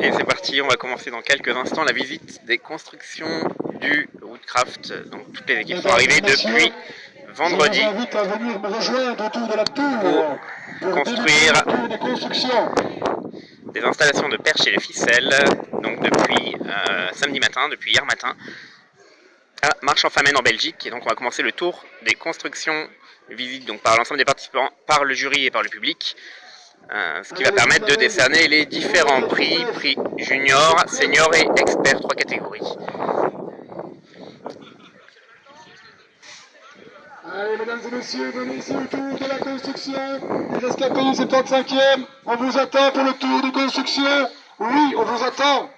Et c'est parti, on va commencer dans quelques instants la visite des constructions du Woodcraft. Donc toutes les équipes sont arrivées depuis vendredi pour construire des installations de perches et de ficelles, donc depuis euh, samedi matin, depuis hier matin, à Marche-en-Famenne en Belgique. Et donc on va commencer le tour des constructions visites donc par l'ensemble des participants, par le jury et par le public. Euh, ce qui va permettre de décerner les différents prix, prix junior, senior et expert, trois catégories. Allez, mesdames et messieurs, venez ici au tour de la construction. Les rescapés du 75e, on vous attend pour le tour de construction. Oui, on vous attend.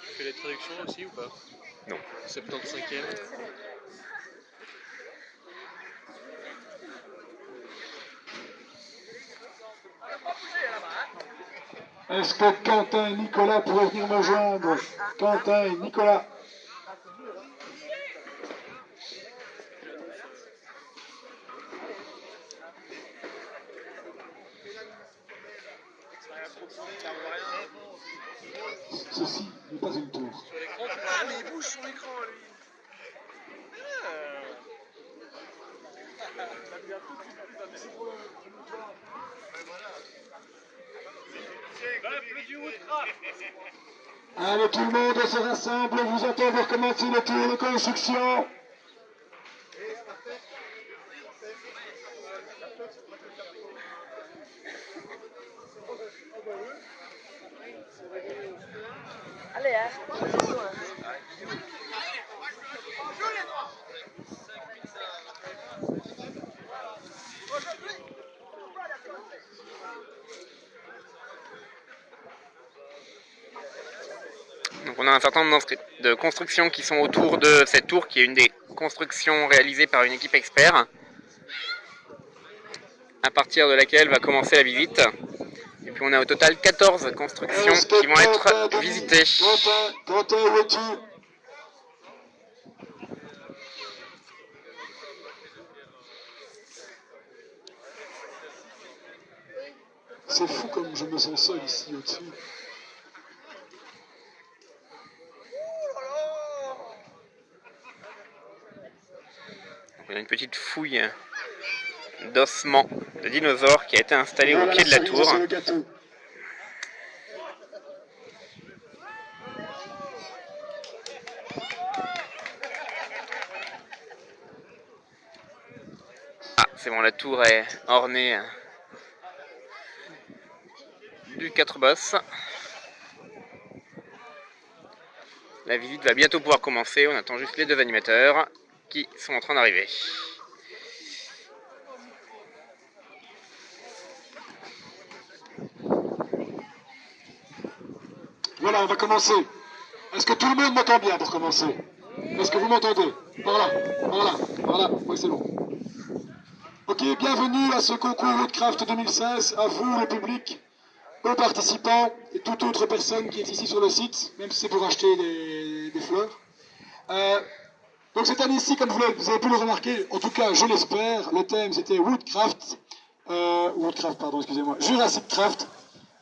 Tu fais les traductions aussi ou pas? Non. 75e Est-ce que Quentin et Nicolas pourraient venir me joindre Quentin et Nicolas. Ceci n'est pas une tour. Ah, mais il bouge son écran, lui Allez, tout le monde se rassemble, vous attend pour commencer le tour de construction. A un certain nombre de constructions qui sont autour de cette tour, qui est une des constructions réalisées par une équipe expert, à partir de laquelle va commencer la visite. Et puis on a au total 14 constructions qui vont être visitées. C'est fou comme je me sens seul ici au-dessus. On a une petite fouille d'ossements de dinosaures qui a été installée au pied de la tour. Ah, c'est bon, la tour est ornée du 4 bosses. La visite va bientôt pouvoir commencer, on attend juste les deux animateurs qui sont en train d'arriver. Voilà, on va commencer. Est-ce que tout le monde m'entend bien pour commencer? Est-ce que vous m'entendez? Par là, par là, par là. Oui, c'est bon. Ok, bienvenue à ce concours Woodcraft 2016. À vous, le public, aux participants et toute autre personne qui est ici sur le site, même si c'est pour acheter des, fleurs. Euh, donc cette année-ci, comme vous, avez pu le remarquer, en tout cas je l'espère, le thème c'était Woodcraft, euh, Woodcraft, pardon, excusez-moi, Jurassic Craft.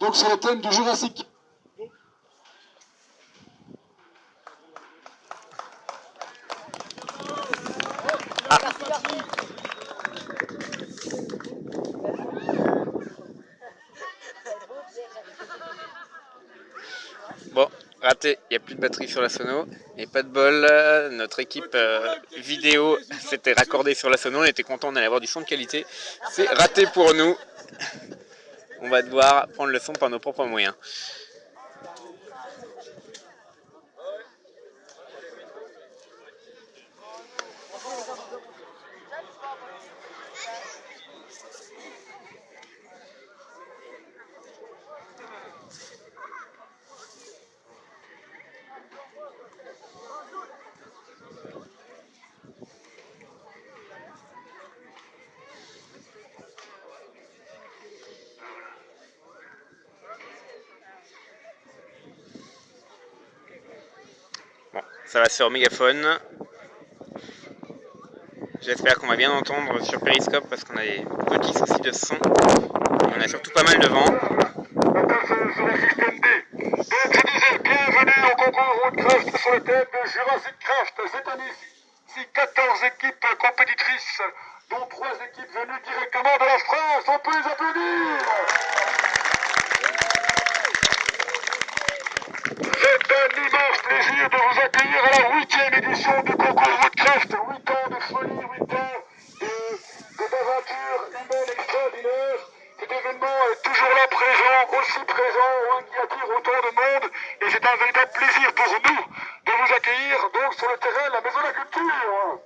Donc sur le thème du Jurassic Bon, raté, il n'y a plus de batterie sur la sono. Et pas de bol, notre équipe euh, vidéo s'était raccordée sur la sono. On était content d'aller avoir du son de qualité. C'est raté pour nous. On va devoir prendre le son par nos propres moyens. ça va se faire au mégaphone. J'espère qu'on va bien entendre sur Periscope parce qu'on a des petits soucis de son. On a surtout pas mal de vent. bienvenue au concours Woodcraft sur le thème de Jurassic Craft. Cette année, si 14 équipes compétitrices, dont 3 équipes venues directement de la France. On peut les applaudir C'est un immense plaisir de vous accueillir à la huitième édition du concours Woodcraft. 8 ans de folie, 8 ans de- d'aventures humaines extraordinaires. Cet événement est toujours là présent, aussi présent, hein, qui attire autant de monde. Et c'est un véritable plaisir pour nous de vous accueillir donc sur le terrain de la Maison de la Culture.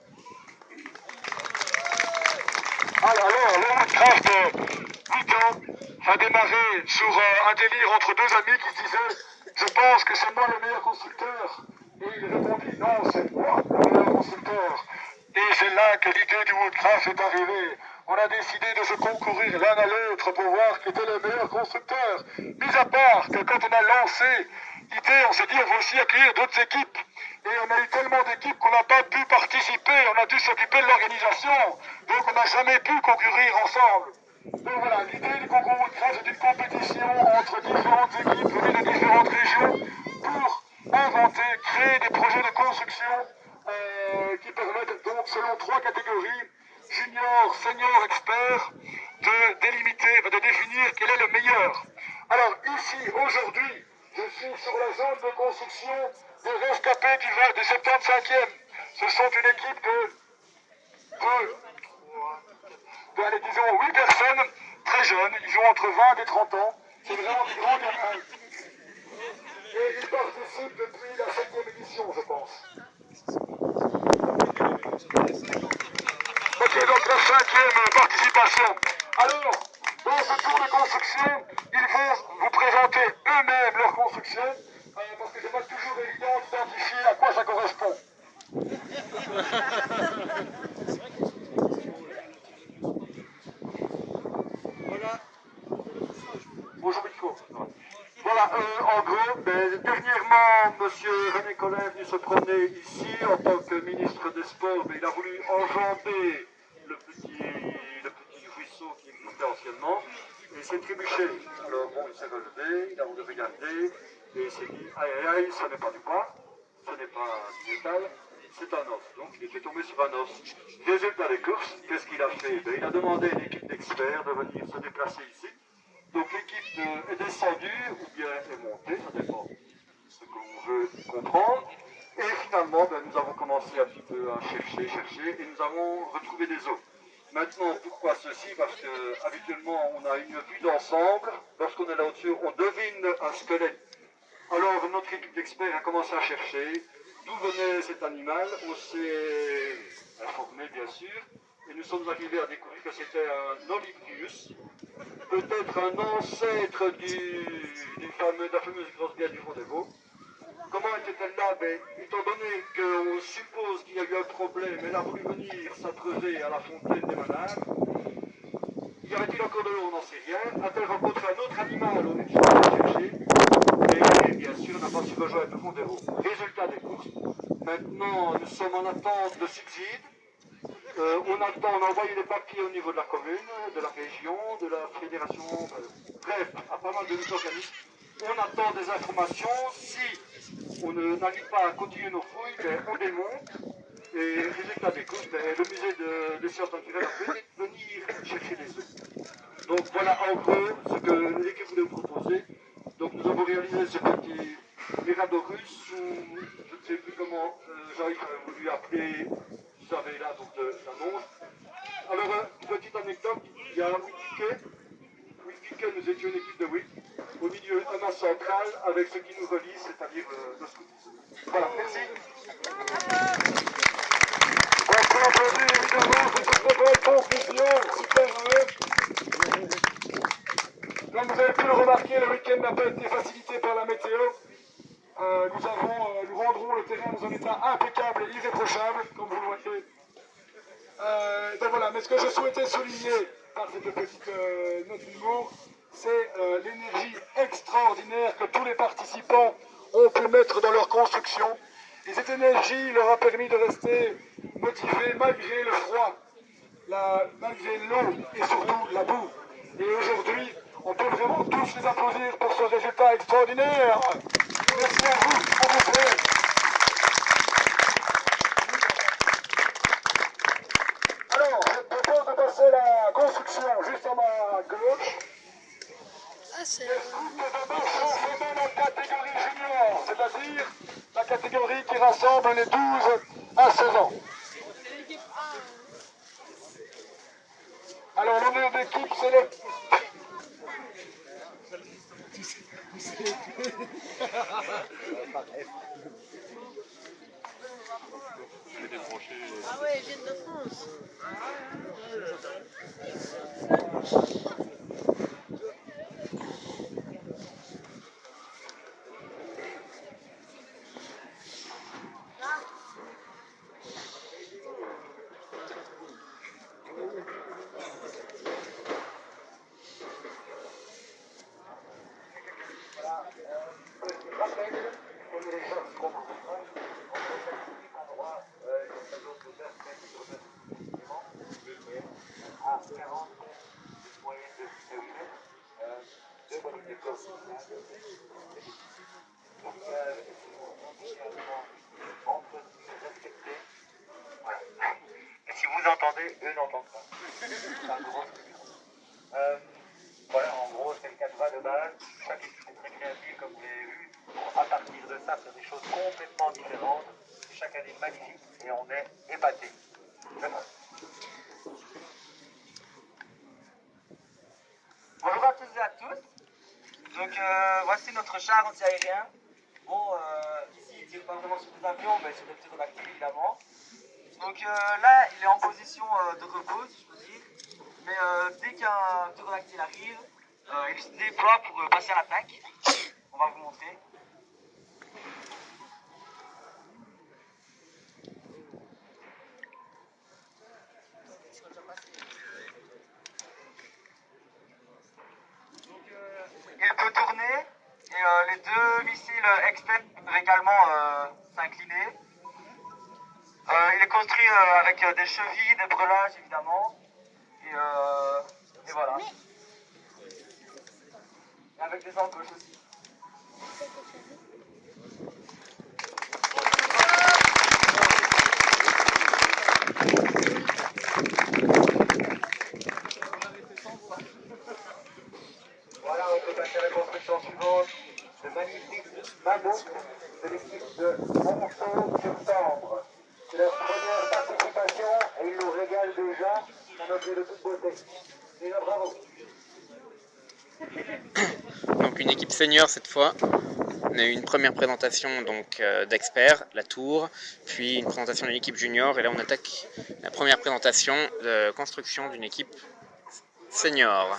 Alors, alors, le Woodcraft, euh, 8 ans, a démarré sur euh, un délire entre deux amis qui se disaient Je pense que c'est moi le meilleur constructeur. Et il répondit Non, c'est moi le meilleur constructeur. Et c'est là que l'idée du Woodcraft est arrivée. On a décidé de se concourir l'un à l'autre pour voir qui était le meilleur constructeur. Mis à part que quand on a lancé l'idée, on s'est dit on va aussi accueillir d'autres équipes. Et on a eu tellement d'équipes qu'on n'a pas pu participer, on a dû s'occuper de l'organisation. Donc on n'a jamais pu concourir ensemble. Donc voilà, l'idée du concours Woodcraft c'est une compétition entre différentes équipes venues de différentes régions pour inventer, créer des projets de construction euh, qui permettent donc selon trois catégories, junior, senior, expert, de délimiter, de définir quel est le meilleur. Alors ici, aujourd'hui, je suis sur la zone de construction des rescapés du, 20 du 75e. Ce sont une équipe de, de, allez, disons, 8 personnes, très jeunes, ils ont entre 20 et 30 ans. C'est vraiment des grands gamins. Et ils participent depuis la 7e édition, je pense. Ok, donc la cinquième participation. Alors, dans ce tour de construction, ils vont vous présenter eux-mêmes leur construction, euh, parce que c'est pas toujours évident d'identifier à quoi ça correspond. Bonjour Nico. Voilà, euh, en gros, ben, dernièrement, Monsieur René Collin est venu se promener ici en tant que ministre des Sports, mais il a voulu enjamber le petit, le petit ruisseau qui existait anciennement, et il s'est trébuché. Alors bon, il s'est relevé, il a voulu regarder, et il s'est dit, aïe aïe aïe, ce n'est pas du bois, ce n'est pas du métal, c'est un os. Donc il était tombé sur un os. Résultat des courses, qu'est-ce qu'il a fait? Ben, Il a demandé à une équipe d'experts de venir se déplacer ici. Donc l'équipe est descendue ou bien est montée, ça dépend de ce qu'on veut comprendre. Et finalement, ben, nous avons commencé un petit peu à chercher, chercher, et nous avons retrouvé des os. Maintenant, pourquoi ceci? Parce que habituellement, on a une vue d'ensemble. Lorsqu'on est là au-dessus, on devine un squelette. Alors, notre équipe d'experts a commencé à chercher d'où venait cet animal. On s'est informé, bien sûr, et nous sommes arrivés à découvrir que c'était un Olympus, peut-être un ancêtre du, fameux, de la fameuse grosse bière du Rendez-vous. Comment était-elle là ben, Étant donné qu'on suppose qu'il y a eu un problème, elle a voulu venir s'abreuver à la fontaine des Manards. Y aurait-il encore de l'eau On n'en sait rien. A-t-elle rencontré un autre animal On est toujours allé chercher. Et bien sûr, n'a pas su rejoindre le Fondero. Résultat des courses. Maintenant, nous sommes en attente de subsides. Euh, on attend, on a envoyé des papiers au niveau de la commune, de la région, de la fédération, bref, à pas mal de nos organismes. On attend des informations. Si on n'arrive pas à continuer nos fouilles, ben, on démonte. Et résultat des courses, ben, le musée de- sciences naturelles a pu venir chercher les œufs. Donc voilà en gros ce que l'équipe voulait vous proposer. Donc nous avons réalisé ce petit Miradorus, ou je ne sais plus comment euh, Jean-Yves a voulu appeler, vous savez là, donc de- l'annonce. Alors, euh, petite anecdote, il y a 8 tickets. 8 tickets, nous étions une équipe de 8. Au milieu, un masse central avec ce qui nous relie, c'est-à-dire euh, le scoutisme. Voilà, merci. Évidemment. Comme vous avez pu le remarquer, le week-end n'a pas été facilité par la météo. Euh, nous, avons, euh, nous rendrons le terrain dans un état impeccable et irréprochable, comme vous le voyez. Euh, donc voilà, mais ce que je souhaitais souligner par cette petite euh, note d'humour, c'est euh, l'énergie extraordinaire que tous les participants ont pu mettre dans leur construction. Et cette énergie leur a permis de rester motivés malgré le froid, la- malgré l'eau et surtout la boue. Et aujourd'hui, on peut vraiment tous les applaudir pour ce résultat extraordinaire. Merci à vous, à vous c'est. C'est la catégorie junior, c'est-à-dire la catégorie qui rassemble les 12 à 16 ans. Alors l'honneur d'équipe, c'est le... Ah ouais, ils viennent de France. Et si vous entendez, eux n'entendent pas. C'est un gros truc. Euh, voilà, en gros, c'est le cadre de base. Chaque équipe est très créative, comme vous l'avez vu. À partir de ça, faire des choses complètement différentes. Chaque année magnifique et on est épatés. Vraiment. Bonjour à tous et à tous. Donc euh, char anti-aérien. Bon, ici il tire pas vraiment sur des avions, mais sur des ptérodactyles évidemment. Donc euh, là, il est en position euh, de repos, si je peux dire. Mais euh, dès qu'un ptérodactyle arrive, il se déploie pour passer à l'attaque. On va vous montrer. Donc, euh, il peut tourner et euh, les deux missiles externes peuvent également euh, s'incliner. Euh, il est construit euh, avec euh, des chevilles, des brelages évidemment. Et, euh, voilà. Et avec des embauches aussi. Voilà, on peut passer à la construction suivante. Le magnifique mammouth de l'équipe de Monceau-sur-Sambre. C'est leur première participation et ils nous régalent déjà. C'est un objet de toute beauté. Déjà bravo. Senior cette fois. On a eu une première présentation donc euh, d'experts, la tour, puis une présentation d'une équipe junior et là on attaque la première présentation de construction d'une équipe senior.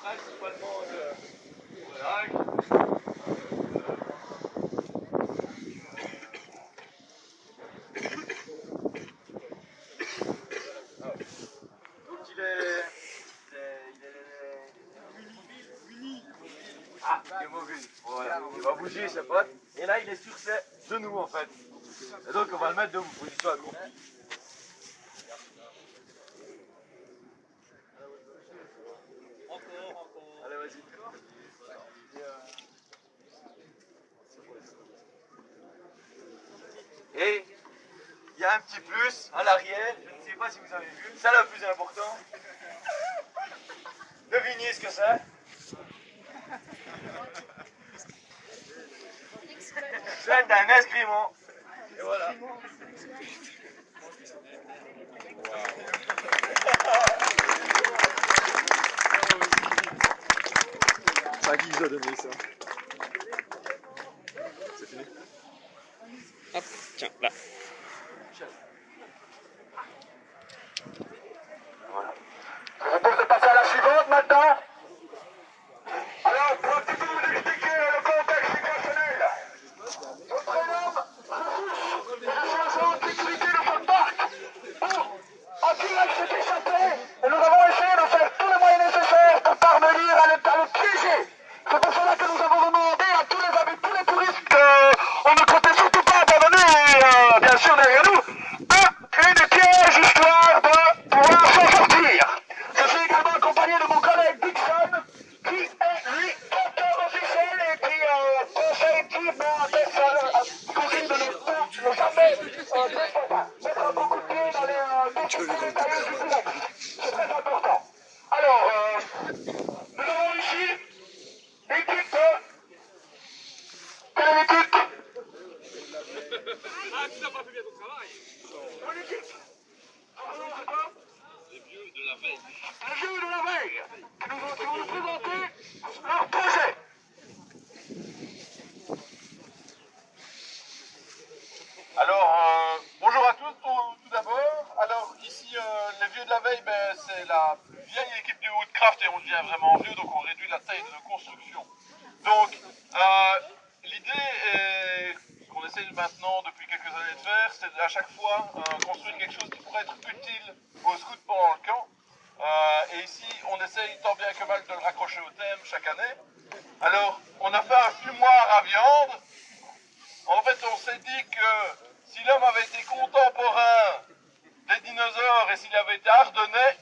principalement de brelage. Donc il est. Il est. Il est. Uni. Ah, il est mobile. Voilà. Il va bouger ses potes. Et là, il est sur ses genoux en Et donc, on va le mettre debout. Position accroupie. Allez, vas-y. Et il y a un petit plus à l'arrière, je ne sais pas si vous avez vu, c'est le plus important. Devinez ce que c'est C'est un escriment. Et voilà. C'est à qui vous a donné ça C'est fini Hop, tiens, là. Ah, tu n'as pas fait bien ton travail. Les vieux de la veille. Les vieux de la veille qui nous ont, vont nous présenter leur projet. Alors, euh, bonjour à tous tout, d'abord. Alors ici, euh, les vieux de la veille, ben, c'est la vieille équipe du Woodcraft et on devient vraiment vieux, donc on réduit la taille de construction. Donc, euh, maintenant depuis quelques années de faire, c'est à chaque fois euh, construire quelque chose qui pourrait être utile aux scouts pendant le camp. Euh, et ici, on essaye tant bien que mal de le raccrocher au thème chaque année. Alors, on a fait un fumoir à viande. En fait, on s'est dit que si l'homme avait été contemporain des dinosaures et s'il avait été ardennais,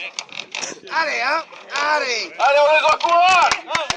Allez, hein Allez. Allez, on les encourage.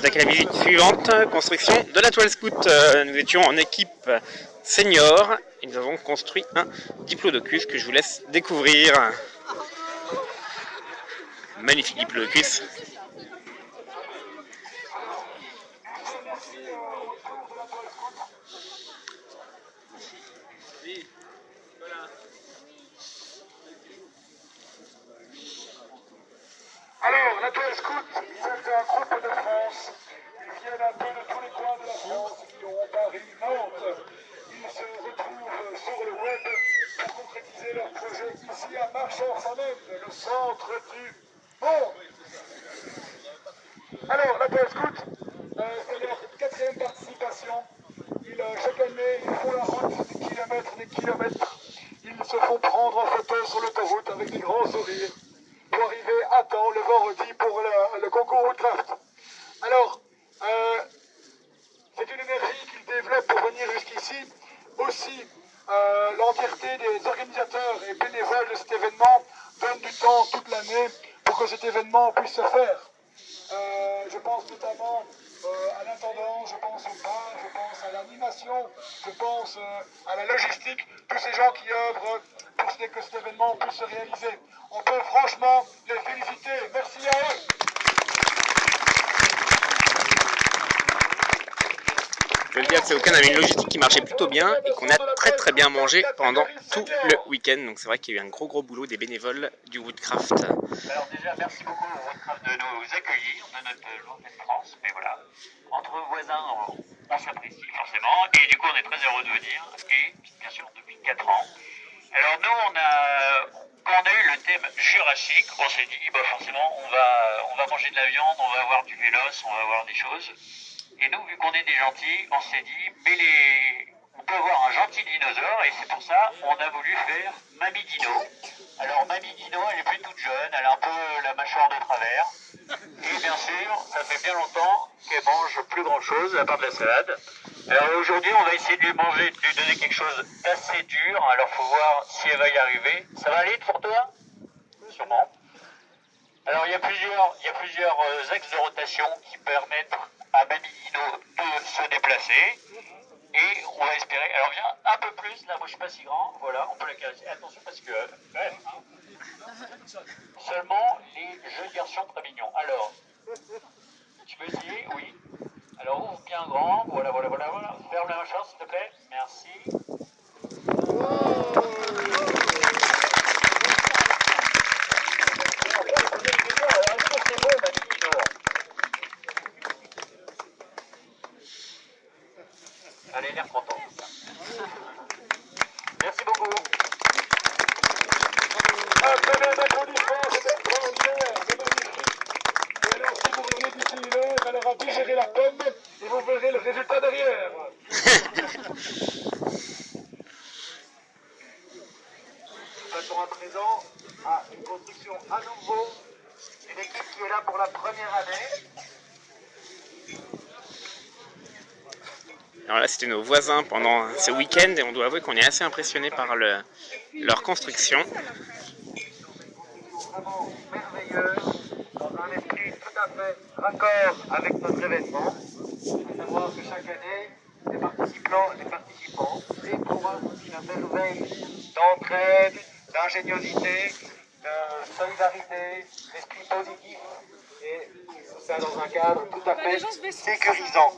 attaquer la minute suivante, construction de la toile scout. Euh, nous étions en équipe senior et nous avons construit un diplodocus que je vous laisse découvrir. Magnifique diplodocus. Bien et qu'on a très très bien mangé pendant tout le week-end. Donc c'est vrai qu'il y a eu un gros gros boulot des bénévoles du Woodcraft. Alors déjà, merci beaucoup au Woodcraft de nous accueillir de notre journée de France. Mais voilà, entre voisins, on, s'apprécie forcément. Et du coup, on est très heureux de venir. Et bien sûr, depuis 4 ans. Alors nous, on a, quand on a eu le thème jurassique, on s'est dit, bah forcément, on va, on va manger de la viande, on va avoir du vélos, on va avoir des choses. Et nous, vu qu'on est des gentils, on s'est dit, mais les... peut avoir un gentil dinosaure, et c'est pour ça on a voulu faire Mamie Dino. Alors Mamie Dino, elle est plus toute jeune, elle a un peu la mâchoire de travers. Et bien sûr, ça fait bien longtemps qu'elle mange plus grand chose à part de la salade. Alors aujourd'hui, on va essayer de lui manger, de lui donner quelque chose d'assez dur. Alors faut voir si elle va y arriver. Ça va aller pour toi? Sûrement. Alors il y a plusieurs, il y a plusieurs euh, axes de rotation qui permettent à Mamie Dino de se déplacer. Et on va espérer. Alors viens un peu plus, là moi je suis pas si grand. Voilà, on peut la caresser. Attention parce que. hein. Seulement les jeunes garçons très mignons. Alors, tu peux essayer Oui. Alors ouvre bien grand. Voilà, voilà, voilà, voilà. Ferme la mâchoire s'il te plaît. Merci. Elle a l'air contente. Merci beaucoup. Un très bel applaudissement, c'est extraordinaire, c'est magnifique. Et alors, si vous revenez d'ici une heure, elle aura digéré la pomme et vous verrez le résultat derrière. Passons à présent à une construction à nouveau. Une équipe qui est là pour la première année. Alors là, c'était nos voisins pendant ce week-end et on doit avouer qu'on est assez impressionné par le- leur construction. Vraiment merveilleux, dans un esprit tout à fait raccord avec notre événement. Il faut savoir que chaque année, les participants, les participants éprouvent une merveille d'entraide, d'ingéniosité, de solidarité, d'esprit positif. Et tout ça dans un cadre tout à fait sécurisant.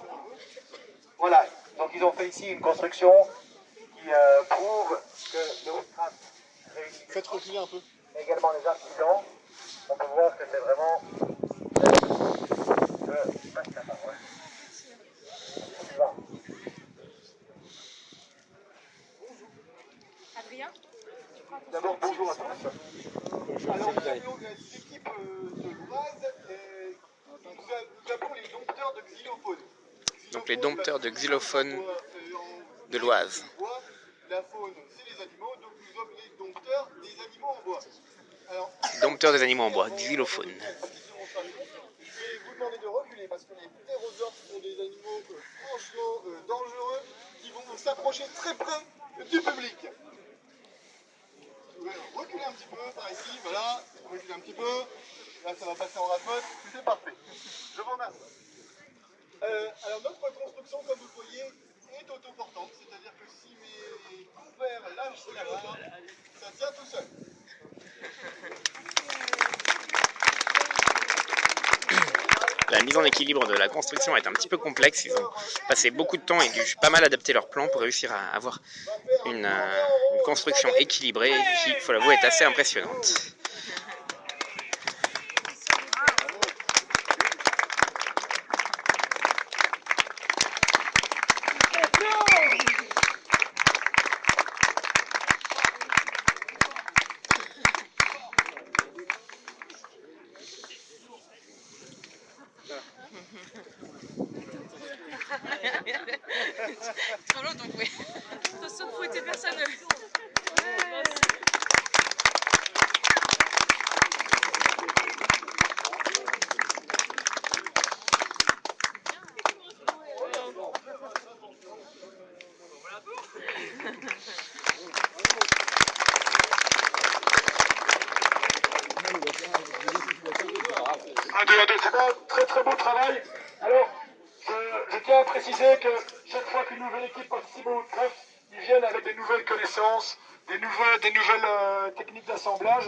Voilà, donc ils ont fait ici une construction qui euh, prouve que le Woodcraft réussit. Faites reculer un peu. également les artisans. On peut voir que c'est vraiment. Je passe la parole. On y va. Adrien D'abord, bonjour à tous. Alors, nous avons l'équipe euh, de l'Oise et nous nous avons les dompteurs de xylophones. Donc les dompteurs de xylophones de l'Oise. La faune, c'est les animaux, donc nous sommes les dompteurs des animaux en bois. Dompteurs des animaux en bois, xylophones. Je vais vous demander de reculer parce que les ptérosaures sont des animaux euh, franchement dangereux qui vont s'approcher très près du public. Reculer un petit peu par ici, voilà, reculer un petit peu. Là, ça va passer en rapote, c'est parfait. Je vous remercie. Euh, alors, notre construction, comme vous le voyez, est autoportante, c'est-à-dire que si mes compères lâchent la barre, ça tient tout seul. La mise en équilibre de la construction est un petit peu complexe. Ils ont passé beaucoup de temps et dû pas mal adapter leur plan pour réussir à avoir une, euh, une construction équilibrée qui, il faut l'avouer, est assez impressionnante. l'autre, donc oui. Attention de fouetter personne. Un, deux, un, deux. C'est un très très beau travail. Alors, je, je tiens à préciser que chaque fois qu'une nouvelle équipe participe au Woodcraft, ils viennent avec des nouvelles connaissances, des nouvelles, euh, techniques d'assemblage.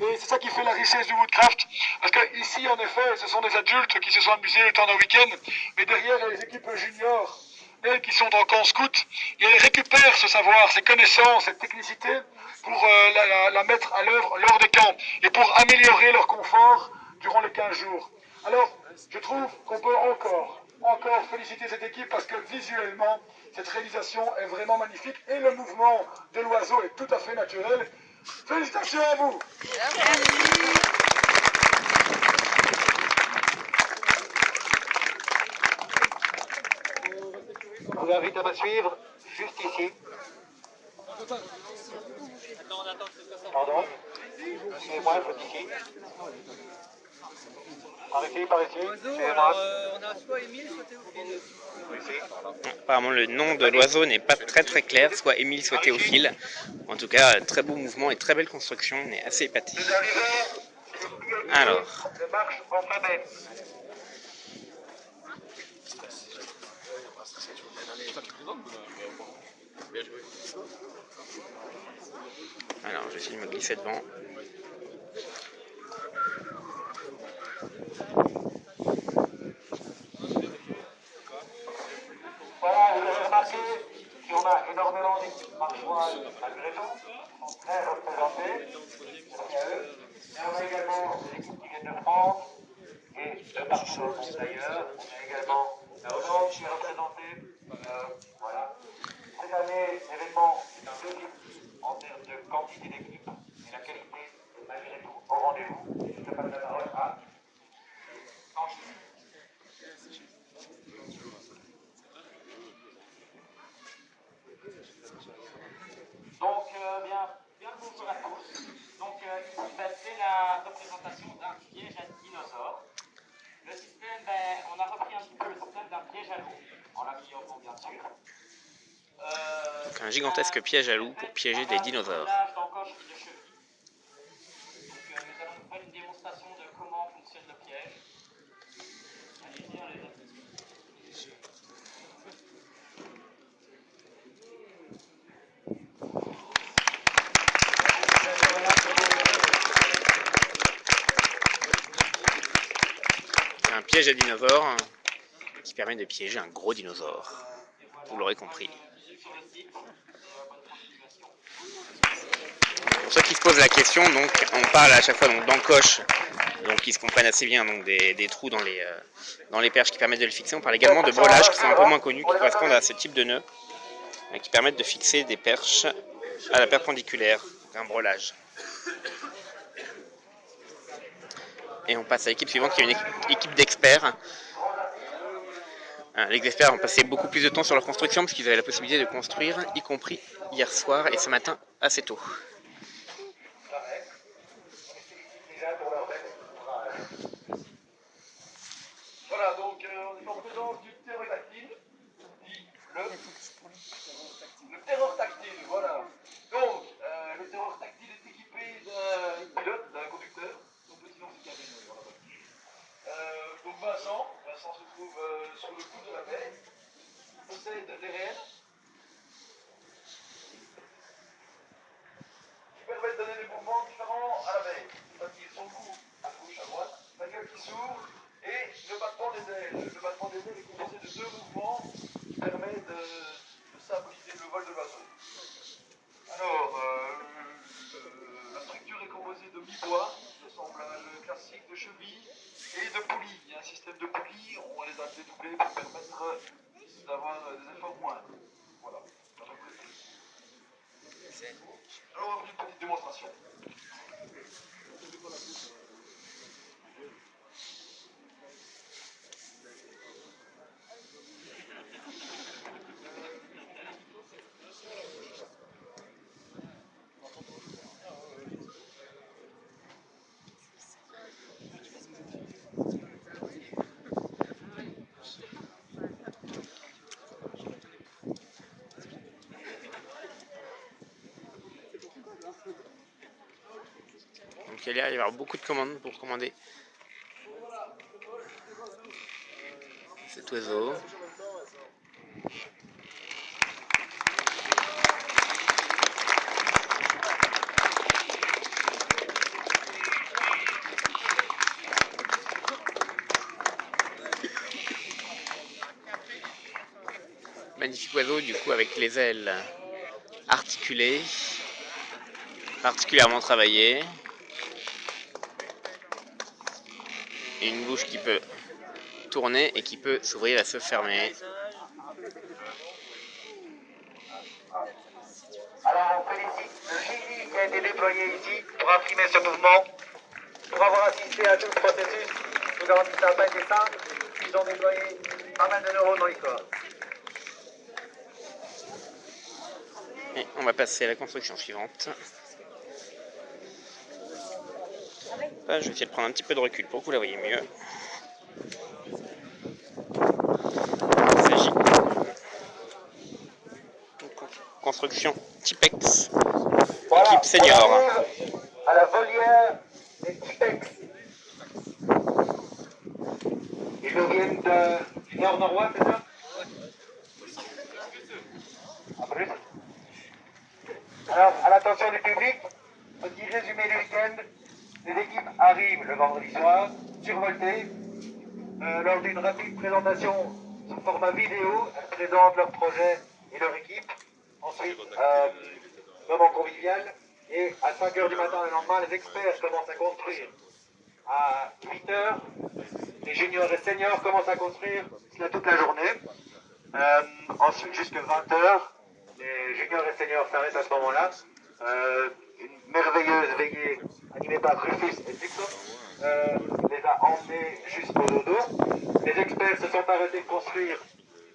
Et c'est ça qui fait la richesse du Woodcraft. Parce que ici, en effet, ce sont des adultes qui se sont amusés le temps d'un week-end. Mais derrière, il y a les équipes juniors, elles qui sont en camp scout. Et elles récupèrent ce savoir, ces connaissances, cette technicité pour euh, la- la mettre à l'œuvre lors des camps. Et pour améliorer leur confort durant les 15 jours. Alors, je trouve qu'on peut encore, féliciter cette équipe parce que visuellement, cette réalisation est vraiment magnifique et le mouvement de l'oiseau est tout à fait naturel. Félicitations à vous Je vous invite à me suivre juste ici. Pardon Suivez-moi, juste. Par ici, par ici. Suivez-moi. on a soit Émile, soit Théophile. Ici. Apparemment, le nom de l'oiseau n'est pas très très clair, soit Émile, soit Théophile. En tout cas, très beau mouvement et très belle construction, on est assez épaté. Alors, alors je vais essayer de me glisser devant. Voilà, vous avez remarqué qu'on a énormément d'équipes marchoises malgré tout, sont très représentées. Merci à. Mais on a également des équipes qui viennent de France et de partout d'ailleurs. On a également la Hollande qui est représentée. Euh, voilà. Cette année, l'événement est un peu en termes de quantité d'équipes, mais la qualité est malgré tout au rendez-vous. Je passe la parole à. Donc, euh, bien, bien le bonjour à tous. Donc, euh, ici, ben, c'est la représentation d'un piège à dinosaures. Le système, ben, on a repris un petit peu le système d'un piège à loup, en l'améliorant bien sûr. Euh, Donc, un gigantesque piège à loup pour piéger des dinosaures d'encoche et de cheville. Donc, euh, nous allons faire une démonstration de comment fonctionne le piège. Allez-y, on les a C'est un piège à dinosaures hein, qui permet de piéger un gros dinosaure. Vous l'aurez compris. Pour ceux qui se posent la question, donc on parle à chaque fois donc d'encoche, donc ils se comprennent assez bien, donc des, trous dans les, euh, dans les perches qui permettent de le fixer. On parle également de brelages qui sont un peu moins connus, qui correspondent à ce type de nœuds, et qui permettent de fixer des perches à la perpendiculaire, un brelage. Et on passe à l'équipe suivante qui est une équipe, d'experts. Euh, Les experts ont passé beaucoup plus de temps sur leur construction parce qu'ils avaient la possibilité de construire, y compris hier soir et ce matin assez tôt. Voilà, donc euh, on est en présence du ptérodactyle, dit le, le terror tactile, voilà. Donc, euh, le terror tactile est équipé d'un pilote, d'un conducteur, son petit nom c'est Kevin, voilà. Euh, donc Vincent, Vincent se euh, sur le coup de la baie, possède des rênes, qui permettent de donner des mouvements différents à la baie. C'est-à-dire son cou à gauche, à droite, la gueule qui s'ouvre, et le battement des ailes. Le battement des ailes est composé de deux mouvements qui permettent de, de symboliser le vol de l'oiseau. Alors, euh, euh, la structure est composée de mi-bois, d'assemblage classique de chevilles et de poulies. Il y a un système de poulies, on les a dédoublés pour permettre d'avoir des efforts moindres. Voilà. Alors, on va faire une petite démonstration. Donc il y a avoir beaucoup de commandes pour commander cet oiseau. Magnifique oiseau du coup avec les ailes articulées, particulièrement travaillées. Et une bouche qui peut tourner et qui peut s'ouvrir et se fermer. Alors on félicite le génie qui a été déployé ici pour imprimer ce mouvement, pour avoir assisté à tout le processus. Nous avons dit que ça n'a pas été simple. Ils ont déployé pas mal de neurones dans les corps. Et on va passer à la construction suivante. Je vais essayer de prendre un petit peu de recul pour que vous la voyez mieux. Il s'agit de construction Tipex, Voilà, équipe senior. à la volière des Tipex. Ils nous viennent de- du nord-nord-ouest, c'est ça? Plus Alors, à l'attention du public, petit résumé du week-end. Les équipes arrivent le vendredi soir, survoltées. Euh, lors d'une rapide présentation sous format vidéo, elles présentent leur projet et leur équipe. Ensuite, euh, moment convivial. Et à 5h du matin le lendemain, les experts commencent à construire. À 8h, les juniors et seniors commencent à construire cela toute la journée. Euh, ensuite, jusqu'à 20h, les juniors et seniors s'arrêtent à ce moment-là. Une merveilleuse veillée animée par Rufus et Dixon euh, les a emmenés jusqu'au dodo. Les experts se sont arrêtés de construire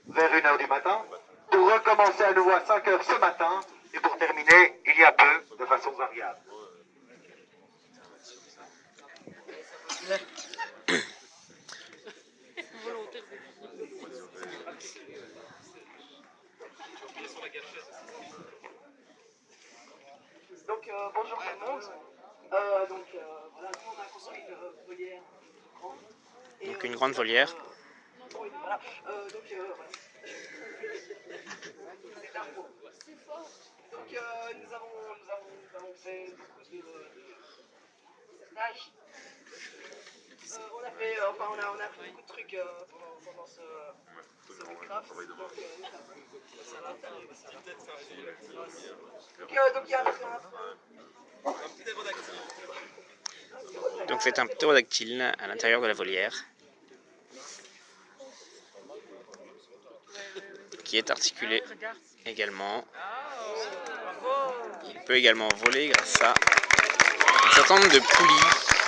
vers 1h du matin pour recommencer à nouveau à 5h ce matin et pour terminer il y a peu de façon variable. Donc euh, bonjour tout le monde. Euh, donc euh, voilà, nous on a construit une euh, volière grande. Et, Donc euh, une grande volière. oui, voilà. Euh, donc euh, voilà. C'est un mot. Donc euh, nous avons nous avons nous avons fait beaucoup de, de stages. Euh, on a fait euh, enfin on a on a fait beaucoup de trucs euh, pendant, pendant ce ce Minecraft. Donc ça va, ça va, ça va. Donc donc il y a un, un- Donc c'est un ptérodactyle à l'intérieur de la volière. Qui est articulé également. Il peut également voler grâce à un certain nombre de poulies.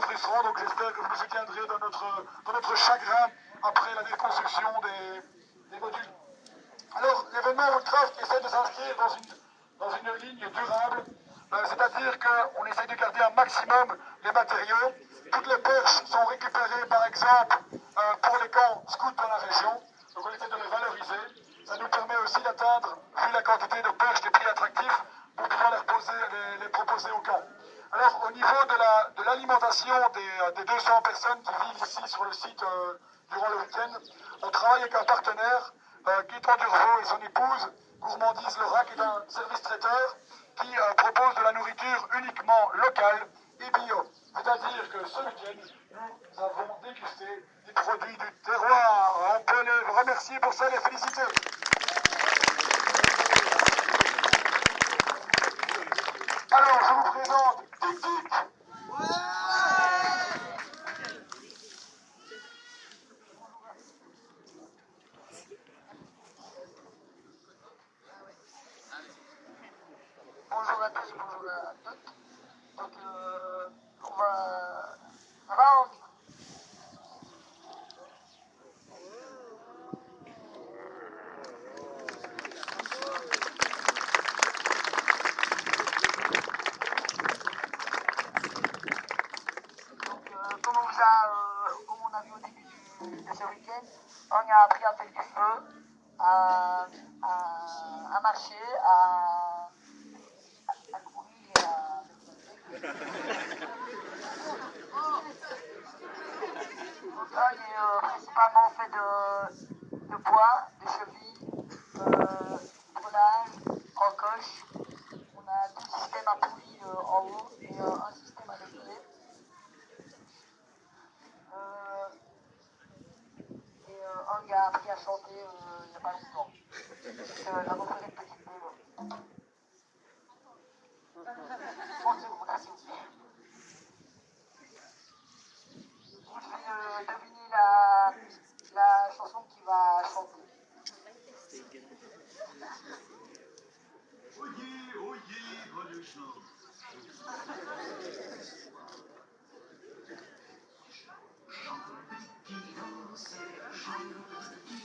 Frustrant, donc j'espère que vous nous soutiendrez dans notre, dans notre chagrin après la déconstruction des, des modules. Alors, l'événement Woodcraft essaie de s'inscrire dans une, dans une ligne durable, euh, c'est-à-dire qu'on essaie de garder un maximum les matériaux. Toutes les perches sont récupérées, par exemple, euh, pour les camps scouts dans la région, donc on essaie de les valoriser. Ça nous permet aussi d'atteindre, vu la quantité de perches, des prix attractifs, pour pouvoir les, reposer, les, les proposer au camp. Alors, au niveau de la, de des, des, 200 personnes qui vivent ici sur le site euh, durant le week-end, on travaille avec un partenaire, euh, Gaëtan Durvaux et son épouse, Gourmandise qui est un service traiteur, qui euh, propose de la nourriture uniquement locale et bio. C'est-à-dire que ce week-end, nous avons dégusté des produits du terroir. On peut les remercier pour ça les féliciter. Alors, je vous présente Tic Tic. Bonjour à tous, bonjour à toutes. Donc, euh, on va. Ça va, on Donc, euh, comme, on vous a, euh, comme on a vu au début du- de ce week-end, on a appris à faire du feu, à, à, à marcher, à, à courir et à... Là, il est principalement fait de, de bois, de chevilles, euh, frelage, encoche. On a deux systèmes à poulies euh, en haut et euh, un système à levier. Euh, et euh, un gars a appris à chanter il n'y a pas longtemps. Euh, la reprise une petite boule. Bonjour, merci. Vous devez euh, deviner la, la chanson qu'il va chanter.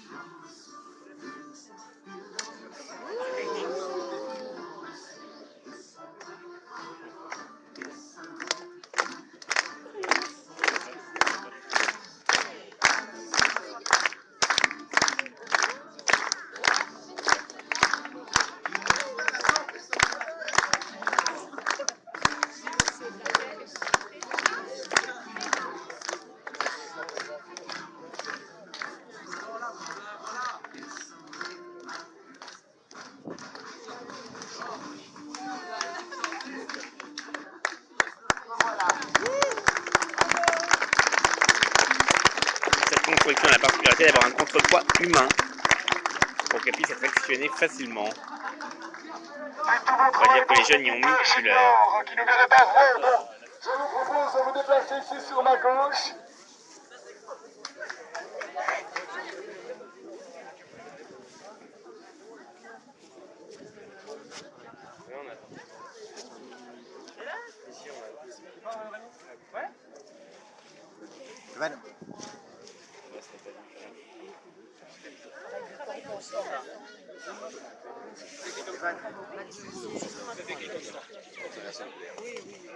Voilà. Pour qu'elle puisse être actionnée facilement. On va dire que les jeunes y ont mis leur- Qui ne verrait pas vrai. Bon, je.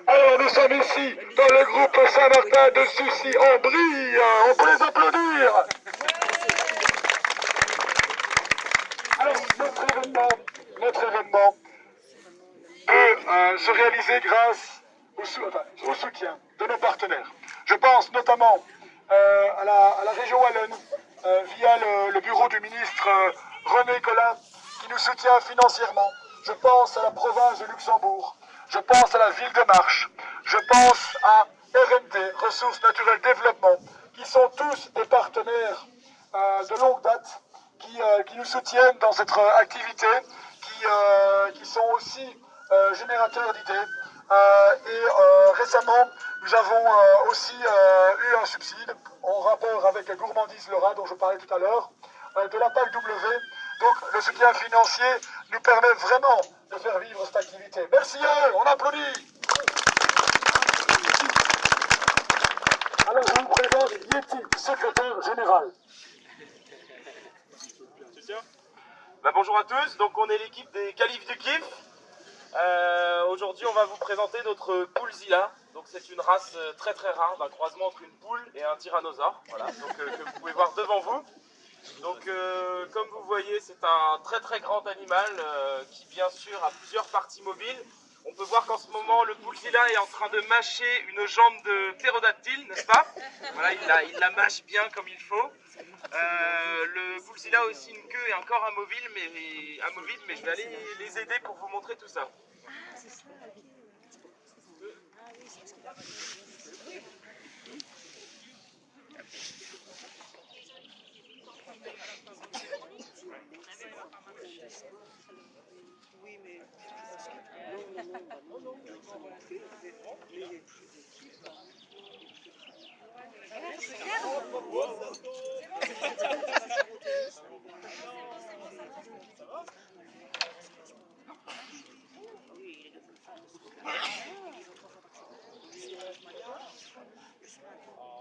Alors nous sommes ici dans le groupe Saint-Martin de Soucy en brille. On peut les applaudir. Alors notre événement, notre événement peut euh, se réaliser grâce au, sou- enfin, au soutien de nos partenaires. Je pense notamment euh, à, la, à la région Wallonne euh, via le, le bureau du ministre euh, René Collin, qui nous soutient financièrement. Je pense à la province de Luxembourg. Je pense à la ville de Marche. Je pense à RND, Ressources Naturelles Développement, qui sont tous des partenaires euh, de longue date, qui, euh, dans cette euh, activité, qui, euh, qui sont aussi euh, générateurs d'idées. Et récemment, nous avons aussi eu un subside en rapport avec gourmandise Laura dont je parlais tout à l'heure, de la PAC W. Donc le soutien financier nous permet vraiment de faire vivre cette activité. Merci à eux, on applaudit. Alors je vous présente Yeti, secrétaire général. Bah, bonjour à tous, donc on est l'équipe des Califs du Kiff. Euh, Aujourd'hui, on va vous présenter notre Poulzilla. Donc, c'est une race euh, très très rare d'un croisement entre une poule et un tyrannosaure. Voilà, donc euh, que vous pouvez voir devant vous. Comme vous voyez, c'est un très très grand animal qui, bien sûr, a plusieurs parties mobiles. On peut voir qu'en ce moment, le Poulzilla est en train de mâcher une jambe de ptérodactyle, n'est-ce pas? Voilà, il la, mâche bien comme il faut. Euh, le Poulzilla a aussi une queue et un corps amovible, mais, amovible, mais je vais aller les aider pour vous montrer tout ça. Oh.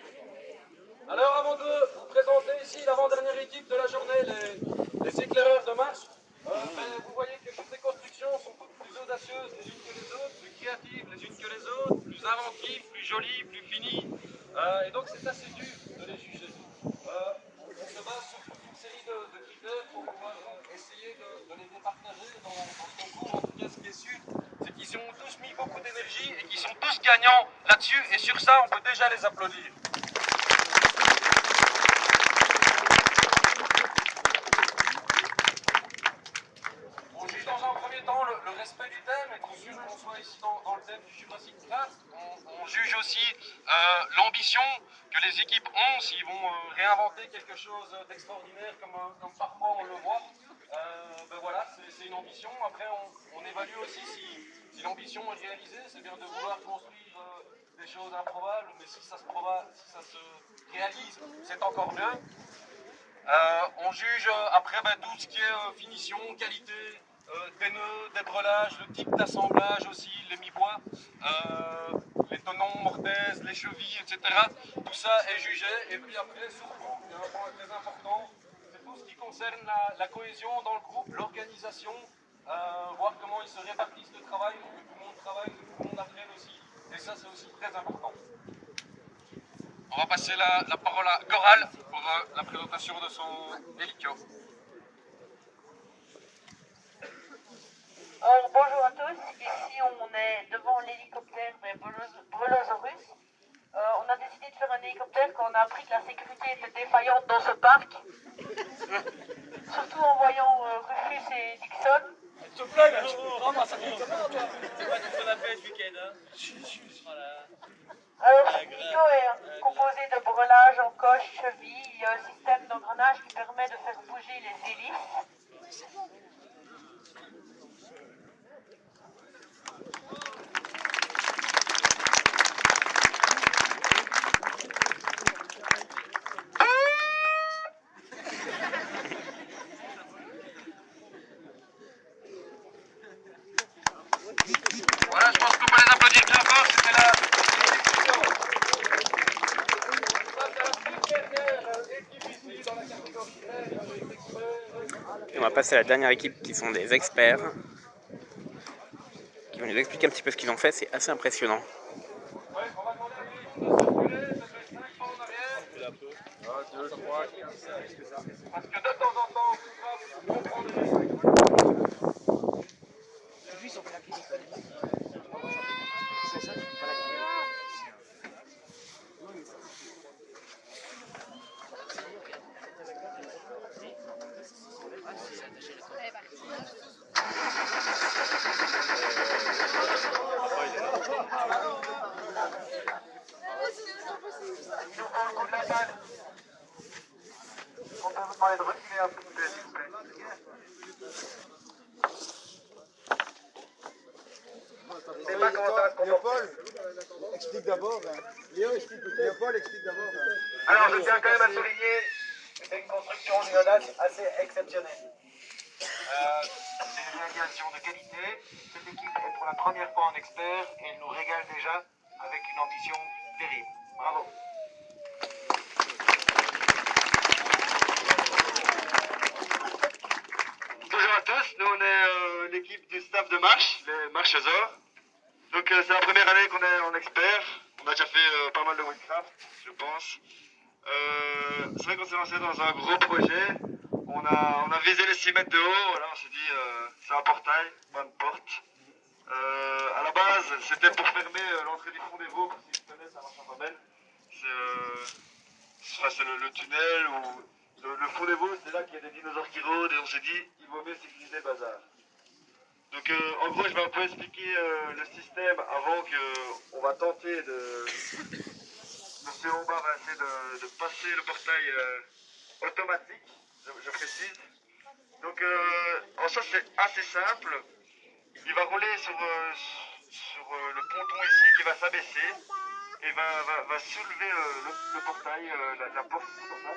Alors, avant de vous présenter ici l'avant-dernière équipe de la journée, les, les éclaireurs de marche, euh, vous voyez que toutes ces constructions sont toutes plus audacieuses les unes que les autres, plus créatives les unes que les autres, plus inventives, plus jolies, plus finies. Euh, et donc, c'est assez dur de les juger. Euh, on se base sur toute une série de, critères pour pouvoir essayer de, de les départager dans, dans ce concours. En tout cas, ce qui est sûr, c'est qu'ils ont tous mis beaucoup d'énergie et qu'ils sont tous gagnants là-dessus. Et sur ça, on peut déjà les applaudir. On juge dans un premier temps le, le respect du thème, et qu'on juge qu'on soit dans, le thème du Jurassic Class. On, juge aussi euh, l'ambition que les équipes ont, s'ils vont euh, réinventer quelque chose d'extraordinaire comme, euh, parfois on le voit. Ben voilà, c'est une ambition. Après, on, évalue aussi si, l'ambition est réalisée. C'est bien de vouloir construire des choses improbables, mais si ça se, réalise, c'est encore mieux. On juge après ben, tout ce qui est finition, qualité, euh, des nœuds, des brelages, le type d'assemblage aussi, les mi-bois, euh, les tenons, mortaises, les chevilles, etc. Tout ça est jugé. Et puis après, surtout, il y a un point très important, c'est tout ce qui concerne la, cohésion dans le groupe, l'organisation, euh, voir comment ils se répartissent le travail, pour que tout le monde travaille, que tout le monde apprenne aussi. Et ça, c'est aussi très important. On va passer la, parole à Goral pour euh, la présentation de son hélico. Alors, bonjour à tous, ici on est devant l'hélicoptère des Brelos- Brelosaurus. Euh, on a décidé de faire un hélicoptère quand on a appris que la sécurité était défaillante dans ce parc. Surtout en voyant euh, Rufus et Dixon. C'est quoi qu'on a fait ce week-end hein Alors, ce hélico est composé de brelages en coche, chevilles. Il y a un système d'engrenage qui permet de faire bouger les hélices. Voilà, je pense qu'on peut les applaudir bien fort, c'était la... À la dernière équipe qui sont des experts. Qui vont nous expliquer un petit peu ce qu'ils ont fait, c'est assez impressionnant peut vous demander de reculer un peu, s'il vous plaît. Je sais pas comment ça va se comporter. Léopold, explique d'abord. hein. Léo, explique peut-être. Léopold, explique d'abord. hein. Alors, je tiens quand même à souligner que c'est une construction néonate assez exceptionnelle. Euh, c'est une réalisation de qualité. Cette équipe est pour la première fois en expert et elle nous régale déjà avec une ambition terrible. Bravo. Bonjour à tous, nous on est euh, l'équipe du staff de marche, les marchesors. Donc euh, c'est la première année qu'on est en expert. On a déjà fait euh, pas mal de Windcraft, je pense. Euh, c'est vrai qu'on s'est lancé dans un gros projet. On a, on a visé les 6 mètres de haut. Voilà, on s'est dit euh, c'est un portail, pas une porte. Euh, à la base, c'était pour fermer euh, l'entrée du fond des Vaux, parce à marchand belle. C'est euh, enfin, c'est le, le tunnel ou le, fond des Vaux, c'est là qu'il y a des dinosaures qui rôdent et on s'est dit il vaut mieux sécuriser le bazar. Donc en gros, je vais un peu expliquer le système avant que on va tenter de. Monsieur Omba va essayer de, passer le portail euh, automatique, je, précise. Donc euh, en ça c'est assez simple. Il va rouler sur, euh, sur le ponton ici qui va s'abaisser et va, va, soulever le, portail, la, la porte comme ça.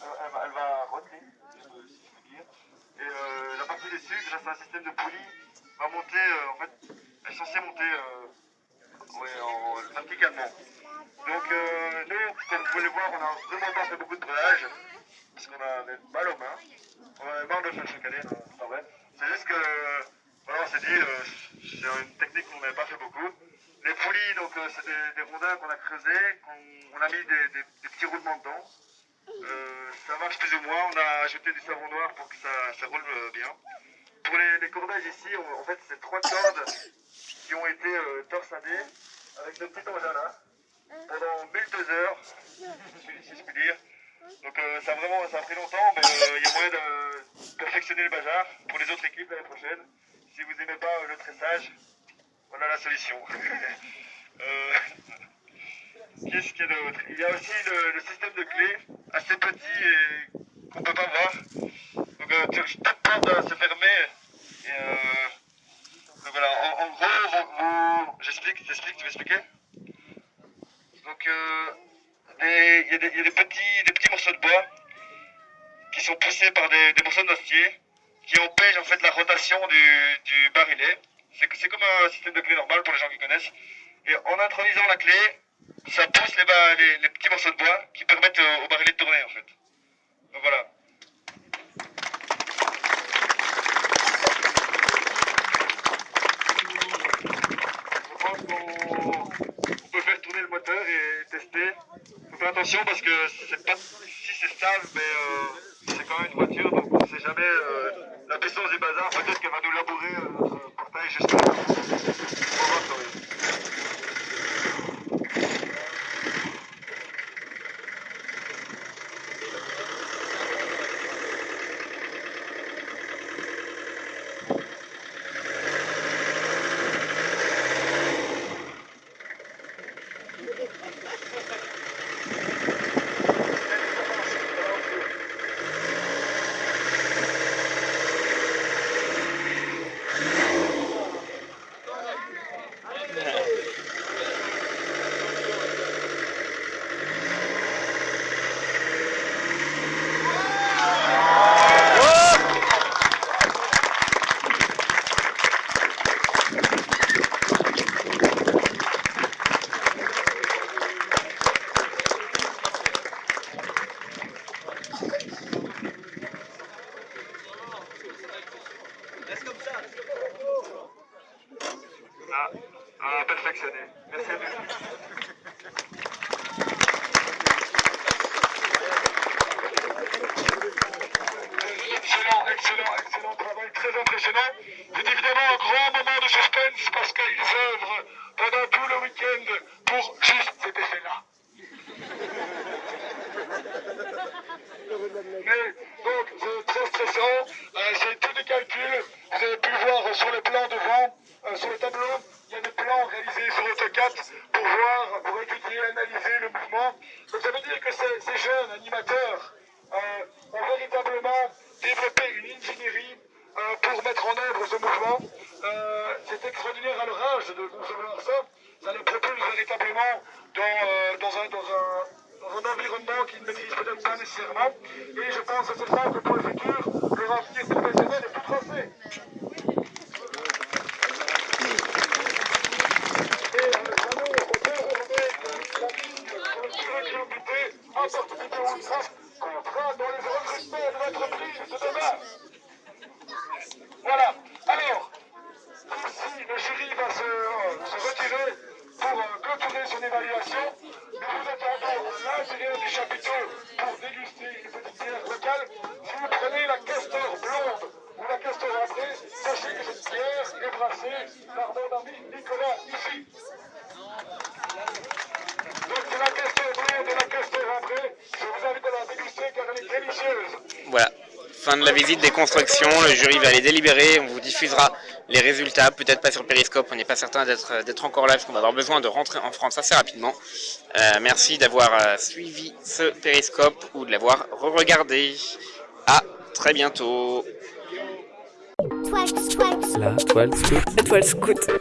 Elle, va, elle roter, si je peux- dire. Et la partie dessus, grâce à un système de poulie, va monter, en fait, elle est censée monter ouais, en, verticalement. Donc euh, nous, comme vous pouvez le voir, on a vraiment pas fait beaucoup de brelage, parce qu'on avait mal aux mains. On avait marre de le faire chaque année, pas vrai. C'est juste que, voilà, on s'est dit, euh, c'est une technique qu'on n'avait pas fait beaucoup. Les poulies, donc euh, c'est des, rondins qu'on a creusés, qu'on on a mis des, petits roulements dedans. Euh, ça marche plus ou moins. On a ajouté du savon noir pour que ça, roule euh, bien. Pour les, cordages ici, en fait, c'est trois cordes qui ont été euh, torsadées avec ce petit engin là pendant 12 heures, si je puis dire. Donc euh, ça, a vraiment, ça a pris longtemps, mais euh, il y a moyen de perfectionner le bazar pour les autres équipes l'année prochaine. Si vous n'aimez pas euh, le tressage, voilà la solution. Euh, Qu'est-ce qu'il y a d'autre? Il y a aussi le, système de clés, assez petit et qu'on ne peut pas voir. Donc euh, toute porte doit se fermer. Et, euh, donc voilà, en, en gros, j'explique, t'expliques, tu veux expliquer Donc euh, il y, a des- il y a des petits, morceaux de bois qui sont poussés par des, des morceaux d'acier qui empêchent en fait la rotation du, du barillet. C'est comme un système de clé normal pour les gens qui connaissent. Et en intronisant la clé, ça pousse les, petits morceaux de bois qui permettent euh, au barillet de tourner en fait. Donc voilà on peut faire tourner le moteur et tester. Attention parce que c'est pas si c'est stable, mais euh, c'est quand même une voiture, donc on ne sait jamais euh, la puissance du bazar. Peut-être qu'elle va nous labourer euh, notre portail juste Gracias. visite des constructions. Le jury va les délibérer. On vous diffusera les résultats. Peut-être pas sur Periscope. On n'est pas certain d'être encore là parce qu'on va avoir besoin de rentrer en France assez rapidement. Euh, merci d'avoir euh, suivi ce Periscope ou de l'avoir re-regardé. À très bientôt. La toile scout. La toile.